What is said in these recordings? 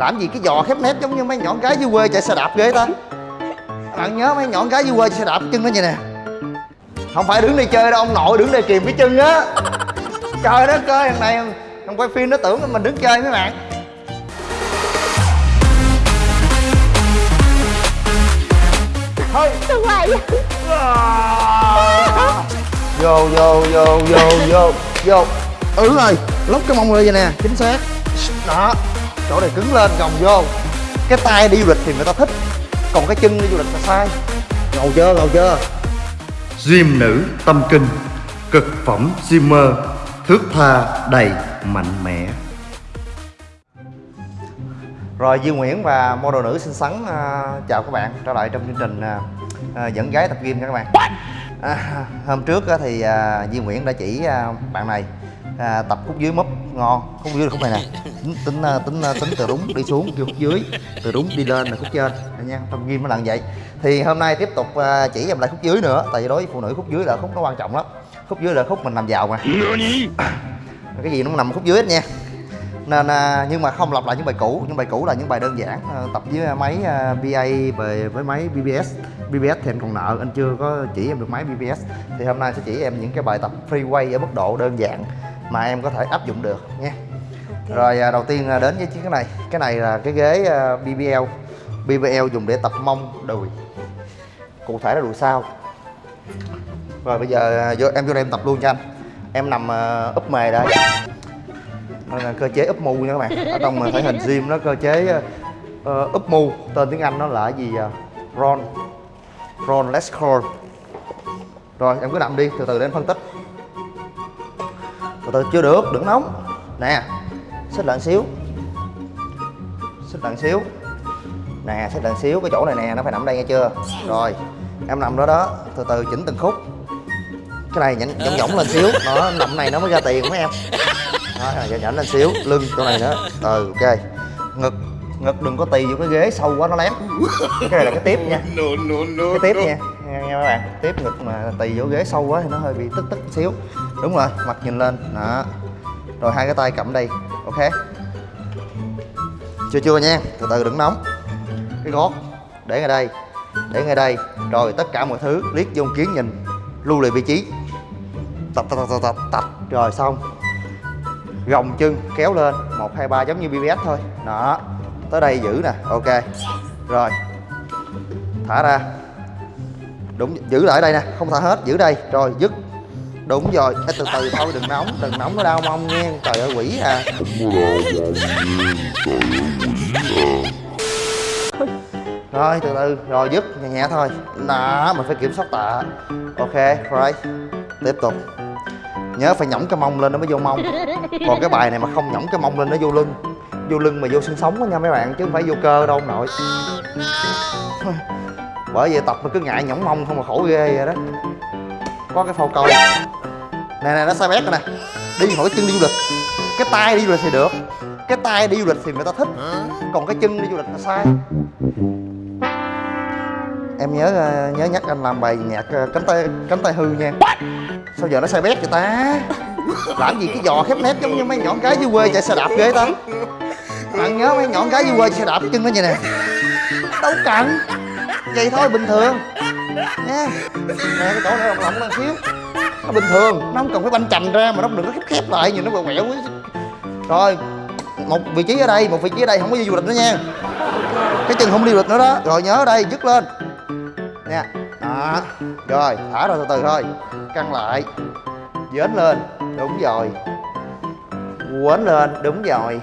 làm gì cái giò khép nép giống như mấy nhọn gái dưới quê chạy xe đạp ghê ta? Bạn nhớ mấy nhọn gái dưới quê chạy xe đạp chân nó vậy nè. Không phải đứng đây chơi đâu ông nội đứng đây kìm cái chân á. Trời đất ơi thằng này thằng quay phim nó tưởng mình đứng chơi mấy bạn. Thôi Đừng lại vô vô vô vô vô vô ừ rồi lóc cái mông lên vậy nè chính xác. Đó chỗ này cứng lên gồng vô. Cái tay đi du lịch thì người ta thích còn cái chân đi du lịch là sai. Ngầu chưa ngầu chưa? Gym nữ tâm kinh Cực phẩm Gymmer Thước tha đầy mạnh mẽ. Rồi Duy Nguyễn và model nữ xinh xắn à, chào các bạn trở lại trong chương trình à, à, dẫn gái tập gym nha các bạn. À, hôm trước á thì à, Duy Nguyễn đã chỉ à, bạn này à, tập khúc dưới múp ngon, khúc dưới là khúc này nè. Tính tính à, tính à, tính từ đúng đi xuống kêu khúc dưới, từ đúng đi lên là khúc trên Đây nha. Trong gym nó là vậy. Thì hôm nay tiếp tục à, chỉ em lại khúc dưới nữa, tại vì đối với phụ nữ khúc dưới là khúc nó quan trọng lắm. Khúc dưới là khúc mình nằm vào mà. Cái gì nó nằm khúc dưới hết nha nên nhưng mà không lặp lại những bài cũ những bài cũ là những bài đơn giản tập với máy BA về với máy BBS BBS thì anh còn nợ anh chưa có chỉ em được máy BBS thì hôm nay sẽ chỉ em những cái bài tập freeway ở mức độ đơn giản mà em có thể áp dụng được nha. Rồi à, đầu tiên à, đến với chiếc cái này. Cái này là cái ghế à, BBL BBL dùng để tập mông đùi. Cụ thể là đùi sau. Rồi bây giờ vô, em vô đây em tập luôn cho anh. Em nằm úp mề đây đây là cơ chế úp mu nha các bạn. Ở trong mà thể hình gym nó cơ chế uh, úp mu. Tên tiếng anh nó là gì roll roll let's crawl rồi em cứ nằm đi từ từ để em phân tích từ từ chưa được đừng nóng. Nè xích lại xíu. Xích lại xíu. Nè xích lại xíu cái chỗ này nè nó phải nằm đây nghe chưa? Rồi em nằm đó đó từ từ chỉnh từng khúc. Cái này nhẫn nhõng nhõng lên xíu. Đó nằm này nó mới ra tiền mấy em. Đó nhảy nhảnh lên xíu lưng chỗ này nữa. Ừ ok. Ngực ngực đừng có tì vô cái ghế sâu quá nó lém cái này là cái tiếp nha. Cái tiếp nha. Nghe, nghe các bạn. Tiếp ngực mà tì vô ghế sâu quá thì nó hơi bị tức tức xíu đúng rồi, mặt nhìn lên. Đó. Rồi hai cái tay cầm đây, ok? Chưa chưa nha. Từ từ đừng nóng. Cái gót, để ngay đây, để ngay đây. Rồi tất cả mọi thứ, liếc vô kiến nhìn, lưu lại vị trí. Tập tập tập tập tập rồi xong. Gồng chân, kéo lên. Một, hai, ba, giống như BBS thôi. Đó. Tới đây giữ nè, ok. Rồi. Thả ra. Đúng, giữ lại đây nè, không thả hết, giữ đây. Rồi, dứt đúng rồi. Ê, từ từ thôi đừng nóng đừng nóng nó đau mông nghe trời ơi quỷ à. Rồi từ từ rồi dứt nhẹ nhẹ thôi. Đó mình phải kiểm soát tạ. Ok right tiếp tục. Nhớ phải nhõng cái mông lên nó mới vô mông. Còn cái bài này mà không nhõng cái mông lên nó vô lưng. Vô lưng mà vô xương sống đó nha mấy bạn chứ không phải vô cơ đâu ông nội. Bởi vậy tập mà cứ ngại nhõng mông không mà khổ ghê vậy đó. Có cái phao câu nè nè nó sai bét rồi nè. Đi mỗi chân đi du lịch. Cái tay đi du lịch thì được. Cái tay đi du lịch thì người ta thích. Còn cái chân đi du lịch là sai. Em nhớ ờ, nhớ nhắc anh làm bài nhạc ờ, cánh tay cánh tay hư nha. Sao giờ nó sai bét vậy ta? Làm gì cái giò khép nép giống như mấy nhọn gái dưới quê chạy xe đạp ghê ta? Bạn nhớ mấy nhọn gái dưới quê chạy xe đạp chân nó vậy nè? Đâu cần. Vậy thôi bình thường. Nha. Nè cái chỗ này lỏng lỏng lên xíu nó bình thường. Nó không cần phải banh chành ra mà nó đừng có khép khép lại nhìn nó quẹo quẹo. Rồi một vị trí ở đây một vị trí ở đây không có đi du lịch nữa nha. Cái chân không đi du lịch nữa đó. Rồi nhớ ở đây dứt lên. Nha đó. Rồi thả ra từ từ thôi. Căng lại. Dến lên. Đúng rồi. Quến lên. Đúng rồi.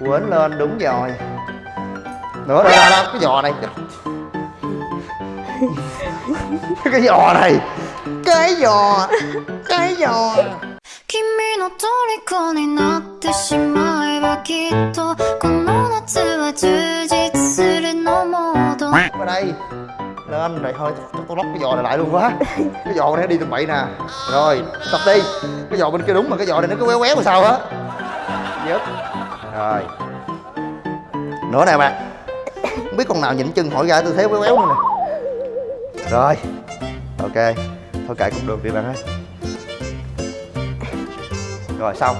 Quến lên. Đúng rồi. Nữa đây đâu, đâu cái giò này. Cái giò này cái giò cái giò 君の虜になってしまえばきっとこの夏は充実するのモード ở đây lên rồi thôi tôi, tôi lóc cái giò này lại luôn quá cái giò này nó đi tầm bậy nè rồi tập đi cái giò bên kia đúng mà cái giò này nó cứ quéo quéo làm sao á dứt rồi nữa nè bạn không biết con nào nhịn chân hỏi ra tư thế quéo quéo nữa nè rồi ok thôi kệ cũng được đi bạn ơi. Rồi xong.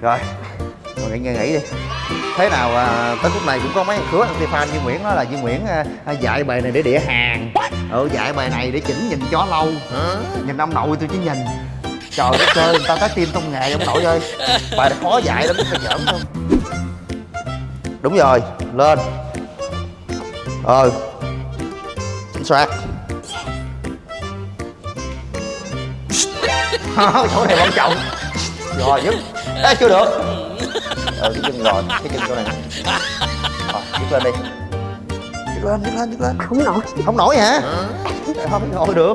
Rồi ngồi nghỉ nghỉ, nghỉ đi. Thế nào à, tới phút này cũng có mấy khứa anti fan Duy Nguyễn nói là Duy Nguyễn à, à, dạy bài này để đĩa hàng. Ừ dạy bài này để chỉnh nhìn chó lâu. Nhìn ông nội tôi chứ nhìn. Trời đất ơi người ta có tim trong nghề ông nội ơi. Bài này khó dạy lắm phải giỡn không? Đúng rồi lên. Ờ. Chính chỗ này quan trọng. Rồi dứt. Ê, chưa được. Ờ cái chân rồi cái chân chỗ này. Rồi dứt lên đi. Dứt lên dứt lên dứt lên. Không nổi. Không nổi hả? Không nổi được.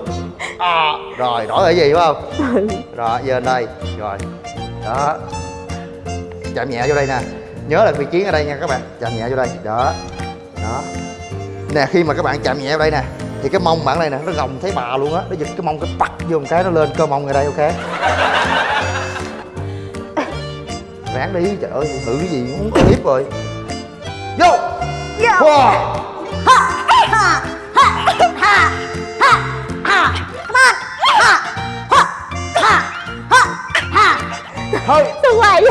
À, rồi nổi ở gì phải không? Rồi giờ lên đây. Rồi. Đó. Chạm nhẹ vô đây nè. Nhớ là vị trí ở đây nha các bạn. Chạm nhẹ vô đây. Đó. Đó. Nè khi mà các bạn chạm nhẹ vào đây nè thì cái mông bạn đây nè nó gồng thấy bà luôn á nó giật cái mông cái bắt vô một cái nó lên cơ mông ở đây ok ráng đi trời ơi thử cái gì muốn clip rồi vô wow. thôi tôi hoài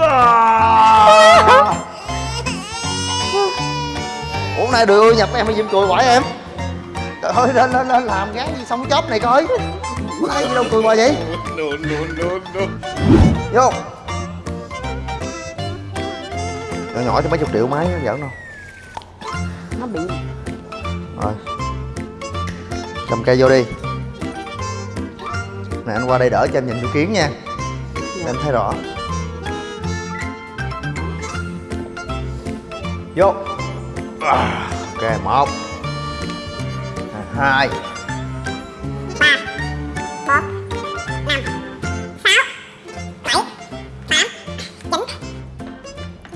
À. Ủa nay được nhập em hay diêm cười quải em Trời ơi lên lên lên làm gán gì xong chóp này coi. Cái gì đâu cười hoài vậy? Vô. Nhỏ nhỏ cho mấy chục triệu máy nó giỡn đâu. Nó bị Rồi. Cầm cây vô đi. Nè anh qua đây đỡ cho em nhìn vô kiến nha. Để em thấy rõ. Vô. À, Ok một Hai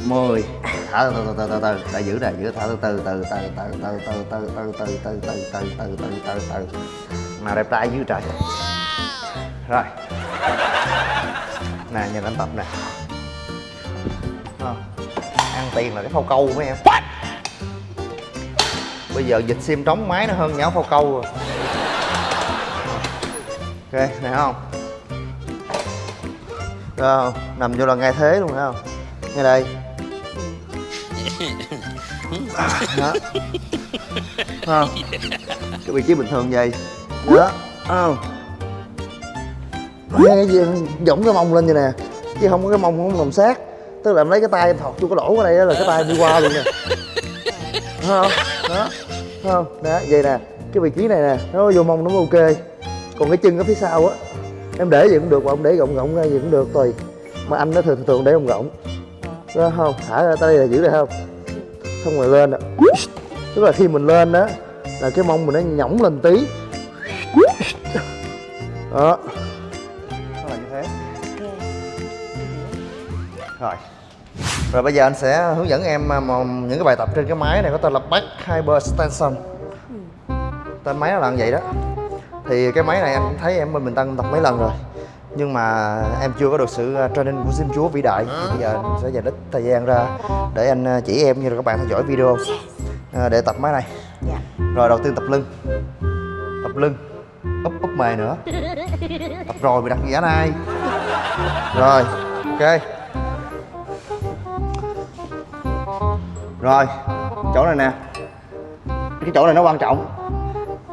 mười thở từ từ từ từ từ để giữ nè giữ thở từ từ từ từ từ từ từ từ từ từ từ từ từ từ từ từ từ nào đẹp trai dưới trời rồi nè nhìn anh tập nè ăn tiền là cái phao câu mấy em bây giờ dịch sim trống máy nó hơn nhão phao câu rồi. Ok nè không? Rồi nằm vô là ngay thế luôn, thấy không? Ngay đây. Đó. Không? Cái vị trí bình thường vậy. Đó không? Nghe cái gì? Giọng cái mông lên vậy nè. Chứ không có cái mông, không làm sát. Tức là em lấy cái tay em thọt vô cái lỗ ở đây đó là cái tay đi qua luôn nè. Thấy không? Đó. Thấy không đó vậy nè cái vị trí này nè nó vô mông nó ok. Còn cái chân ở phía sau á em để gì cũng được mà ông để gọng gọng ra gì cũng được tùy. Mà anh nó thường thường để gọng gọng. Đó không thả ra tới đây là giữ đây không? Xong rồi lên ạ tức là khi mình lên đó là cái mông mình nó nhõng lên tí. Đó. Nó là như thế. Rồi rồi bây giờ anh sẽ hướng dẫn em à, những cái bài tập trên cái máy này có tên là back hyperextension tên máy nó là như vậy đó. Thì cái máy này anh cũng thấy em bên Bình Tân tập mấy lần rồi. Nhưng mà em chưa có được sự uh, training của Sim Chúa vĩ đại. Thì bây giờ anh sẽ dành ít thời gian ra để anh uh, chỉ em như là các bạn theo dõi video. Để tập máy này. Dạ. Rồi đầu tiên tập lưng. Tập lưng. Úp úp mề nữa. Tập rồi bị đặt giả này rồi ok rồi chỗ này nè. Cái chỗ này nó quan trọng.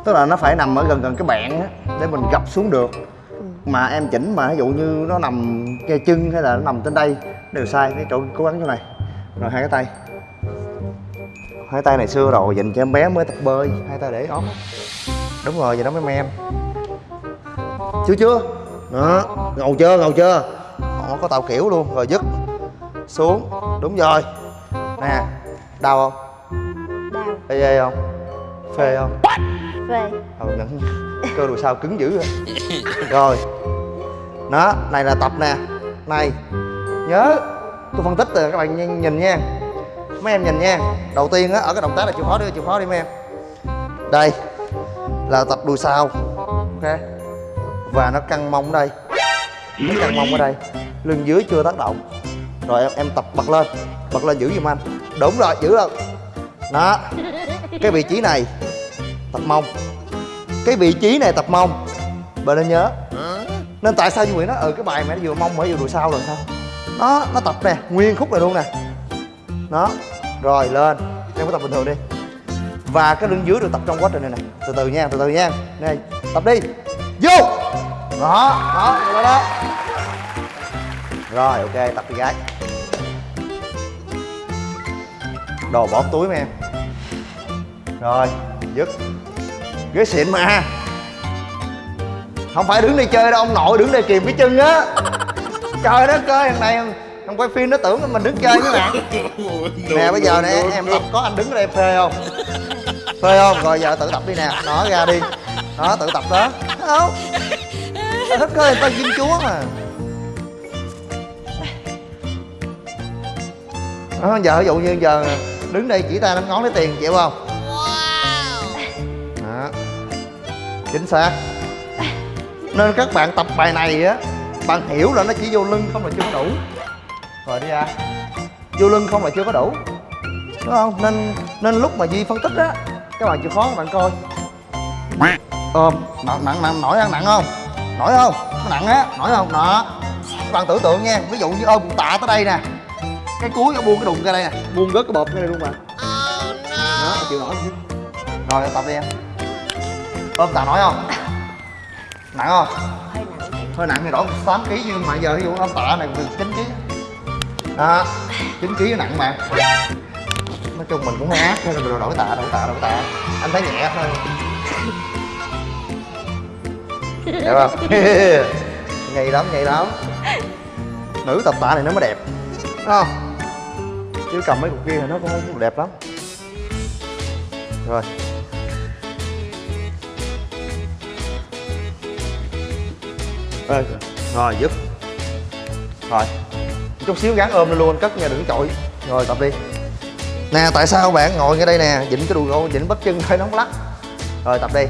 Tức là nó phải nằm ở gần gần cái bạn á để mình gập xuống được. Mà em chỉnh mà ví dụ như nó nằm ngay chân hay là nó nằm trên đây đều sai cái chỗ cố gắng chỗ này. Rồi hai cái tay. Hai tay này xưa rồi dành cho em bé mới tập bơi. Hai tay để ốm đúng rồi vậy đó mấy em. Chưa chưa? Đó ngầu chưa ngầu chưa? Họ có tàu kiểu luôn rồi dứt. Xuống đúng rồi. Nè đau không? Đau. Ê ê không? Phê không? Phê. Ừ nhận cơ đùi sao cứng dữ rồi rồi. Đó này là tập nè. Này nhớ. Tôi phân tích rồi các bạn nhìn, nha. Mấy em nhìn nha. Đầu tiên á ở cái động tác là chịu khó đi chịu khó đi mấy em. Đây là tập đùi sau ok. Và nó căng mông ở đây. Nó căng mông ở đây. Lưng dưới chưa tác động. Rồi em, em tập bật lên. Bật lên giữ giùm anh đúng rồi giữ lên đó cái vị trí này tập mông. Cái vị trí này tập mông. Bạn nên nhớ. Nên tại sao Duy Nguyễn nói ừ cái bài mày nó vừa mông mà vừa đùi sau rồi sao? Nó nó tập nè nguyên khúc này luôn nè. Đó rồi lên. Em có tập bình thường đi. Và cái lưng dưới được tập trong quá trình này nè. Từ từ nha từ từ nha. Này tập đi. Vô! Đó đó đó đó. Rồi ok tập đi gái đồ bỏ túi em. Rồi dứt. Ghế xịn mà. Không phải đứng đây chơi đâu ông nội đứng đây kìm cái chân á. Trời đất ơi thằng này thằng quay phim nó tưởng mình đứng chơi với bạn nè bây giờ nè em tập có anh đứng ở đây em phê không? Phê không? Rồi giờ tự tập đi nè. Nó ra đi. Nó tự tập đó. Không? Thích ơi người ta kim chúa mà. Đó, giờ ví dụ như giờ đứng đây chỉ tay năm ngón lấy tiền chịu không? Đó. Chính xác. Nên các bạn tập bài này á bạn hiểu là nó chỉ vô lưng không là chưa có đủ. Rồi đi ra. Vô lưng không là chưa có đủ. Đúng không? Nên nên lúc mà duy phân tích á các bạn chịu khó các bạn coi. Ôm. Nặng nặng nặng. Nổi ăn nặng không? Nổi không? Nó nặng á. Nổi không? Đó. Các bạn tưởng tượng nha. Ví dụ như ôm tạ tới đây nè cái cuối nó buông cái đùng ra đây nè. Buông rớt cái bột ra đây luôn mà. Đó chịu nổi. Rồi tập đi em. Ôm tạ nổi không? Nặng không? Hơi nặng hơi nặng thì đổi 8 kg nhưng mà giờ ví dụ ôm tạ này mình 9 kg đó 9 kg nặng mà. Nói chung mình cũng hơi ác nên là đổi tạ đổi tạ đổi tạ. Anh thấy nhẹ thôi. Đẹp không? Nhây lắm nhây lắm. Nữ tập tạ này nó mới đẹp. Đúng không chứ cầm mấy cục kia thì nó cũng không đẹp lắm. Rồi. Ê, rồi giúp. Rồi. Chút xíu gắn ôm lên luôn cất nha đừng chọi. Rồi tập đi. Nè tại sao bạn ngồi ngay đây nè? Chỉnh cái đùi gô chỉnh bắp chân thấy nó không lắc. Rồi tập đi.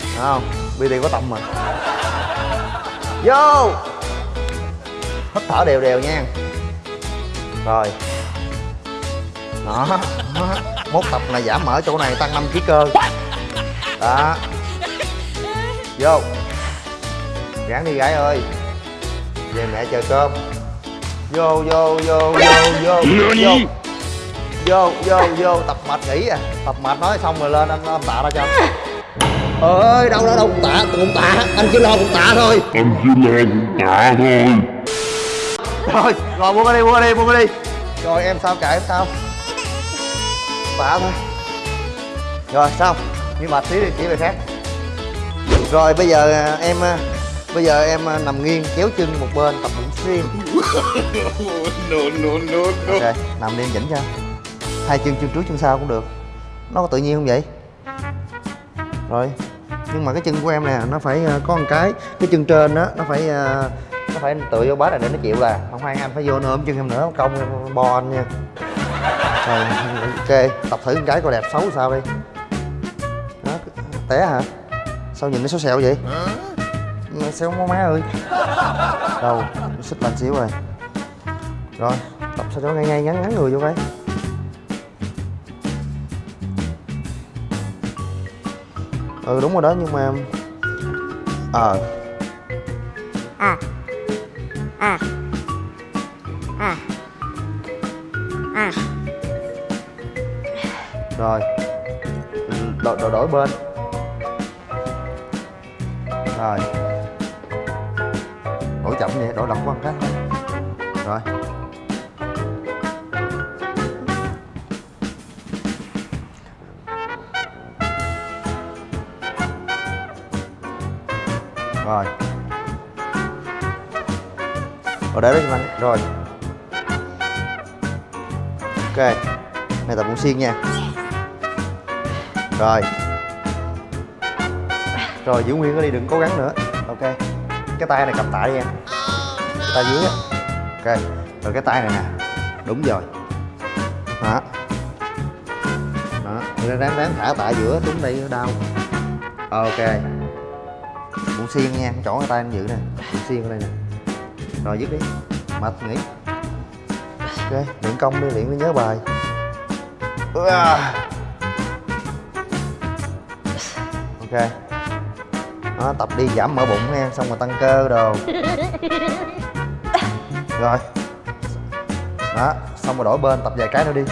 Thấy không? BD có tâm mà. Vô. Hít thở đều đều nha rồi. Đó, đó. mốt tập này giảm mỡ chỗ này tăng 5 kg cơ. Đó. Vô. Ráng đi gái ơi. Về mẹ chờ cơm. Vô vô vô vô vô. Vô. Vô vô vô. Tập mệt nghỉ à. Tập mệt nói xong rồi lên anh anh tạ ra cho. Ơi đâu đâu đâu tạ cục tạ. Anh chỉ lo cục tạ thôi. Anh chỉ lo cũng tạ thôi rồi rồi buông ra đi buông ra đi buông ra đi. Rồi em sao kệ em sao? Tạ thôi. Rồi xong nhưng mà xíu đi chỉ về khác. Rồi bây giờ à, em à, bây giờ em à, nằm nghiêng kéo chân một bên tập bụng xuyên No no no no. Ok nằm đi em chỉnh cho. Hai chân chân trước chân sau cũng được. Nó có tự nhiên không vậy? Rồi nhưng mà cái chân của em nè nó phải có một cái cái chân trên đó nó phải nó phải tựa vô bát này để nó chịu là? Không hai anh phải vô nữa ôm chân em nữa công em bo anh nha. Rồi, ok, tập thử con cái coi đẹp xấu sao đi. Đó, té hả? Sao nhìn nó xéo xẹo vậy? Mà xéo má má ơi. Đâu, xích lên xíu rồi. Rồi, tập sao cho ngay ngay, ngắn ngắn người vô cái ừ đúng rồi đó, nhưng mà ờ. À à à. À. À, rồi. Đổi, đổi, đổi bên. Rồi. Đổi chậm vậy đổi lọc quan một cái thôi. Rồi. Rồi rồi để đó cho anh rồi. Ok. Này, tập bụng xiên nha. Rồi. Rồi, giữ nguyên nó đi đừng cố gắng nữa. Ok. Cái tay này cầm tạ đi em. Cái tay dưới á. Ok. Rồi cái tay này nè. Đúng rồi. Đó. Đó. Ráng ráng thả tạ giữa đúng đây đau. Ok. Bụng xiên nha. Chỗ cái tay anh giữ nè. Bụng xiên ở đây nè rồi dứt đi. Mệt nghỉ. Ok, luyện công đi, luyện để nhớ bài. Ok. Nó tập đi giảm mỡ bụng nha xong rồi tăng cơ đồ. Rồi. Đó, xong rồi đổi bên, tập vài cái nữa đi.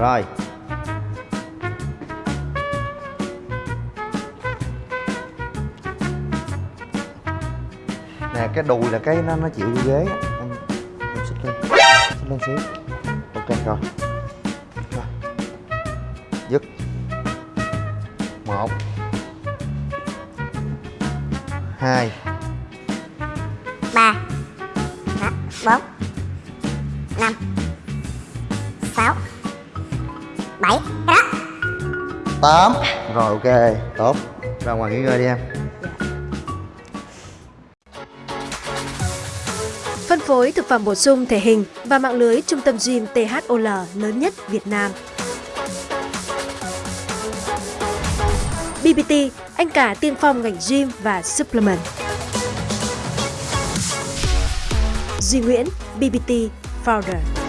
Rồi. Nè, cái đùi là cái nó nó chịu ghế em em xích lên xích lên xíu. Ok, rồi. Rồi. Dứt. Một. Hai. Ba. Bốn. 8 Rồi ok, tốt. Ra ngoài nghỉ ngơi đi em. Phân phối thực phẩm bổ sung thể hình và mạng lưới trung tâm gym THOL lớn nhất Việt Nam. BBT, anh cả tiên phong ngành gym và supplement. Duy Nguyễn, BBT Founder.